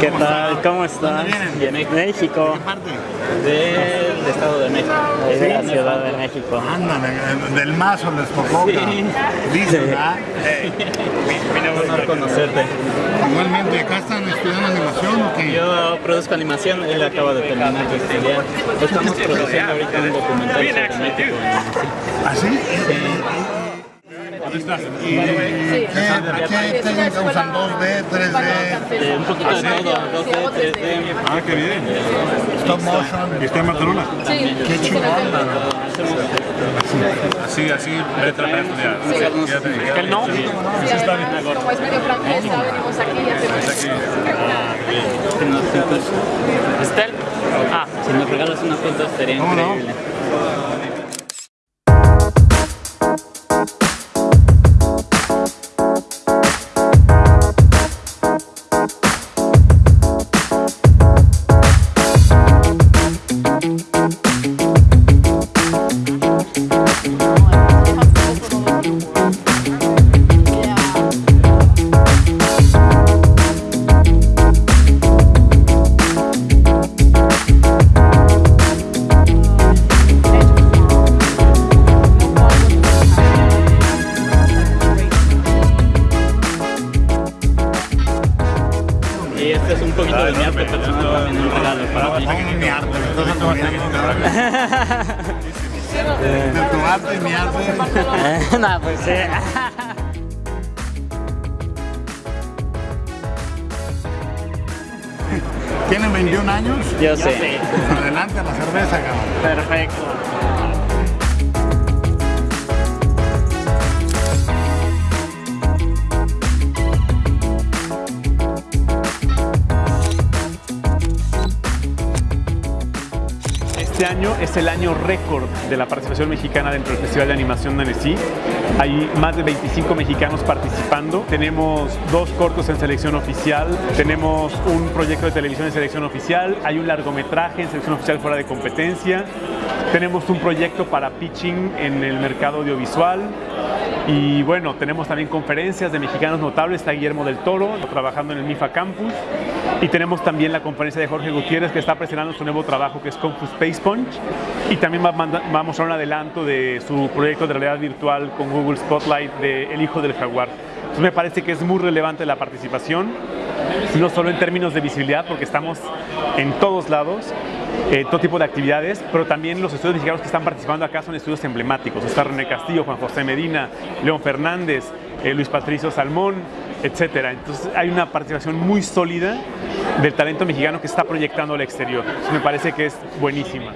¿Qué tal? ¿Cómo estás? ¿De México. qué parte? Del Estado de México. De la Ciudad de México. Ándale, del mazo les tocó. Dicen, ¿verdad? Un honor conocerte. Igualmente, ¿acá están estudiando animación o qué? Yo produzco animación, él acaba de terminar de estudiar. Estamos produciendo ahorita un documental sobre México. ¿Ah, sí? ¿Y qué, qué técnica usan? ¿2D, 3D? Eh, un poquito de todo, 2D, 3D. Ah, qué bien. ¿Stop motion? ¿Y está en Barcelona? Qué chingón. Así, así, letra para estudiar. ¿Que no? Sí, además, como es medio francesa, venimos aquí y hacemos... Si nos, pintas- ¿Estel? Ah, si nos regalas una foto sería ¿Cómo no? increíble. Un poquito de mi arte personal también, un regalo para ti. Ay, mi arte, me estás atorando. De tu arte y mi arte. no, pues sí. ¿Tienen 21 años? Yo sé. Adelante a la cerveza, cabrón. Perfecto. Este año es el año récord de la participación mexicana dentro del Festival de Animación de Annecy. Hay más de 25 mexicanos participando. Tenemos dos cortos en selección oficial, tenemos un proyecto de televisión en selección oficial, hay un largometraje en selección oficial fuera de competencia, tenemos un proyecto para pitching en el mercado audiovisual y bueno, tenemos también conferencias de mexicanos notables, está Guillermo del Toro trabajando en el MIFA Campus. Y tenemos también la conferencia de Jorge Gutiérrez que está presentando su nuevo trabajo que es Fu Space Punch. Y también va a mostrar un adelanto de su proyecto de realidad virtual con Google Spotlight de El Hijo del Jaguar. Entonces me parece que es muy relevante la participación, no solo en términos de visibilidad, porque estamos en todos lados, eh, todo tipo de actividades, pero también los estudios mexicanos que están participando acá son estudios emblemáticos. Está René Castillo, Juan José Medina, León Fernández, eh, Luis Patricio Salmón, etcétera. Entonces hay una participación muy sólida del talento mexicano que está proyectando al exterior. Me parece que es buenísima.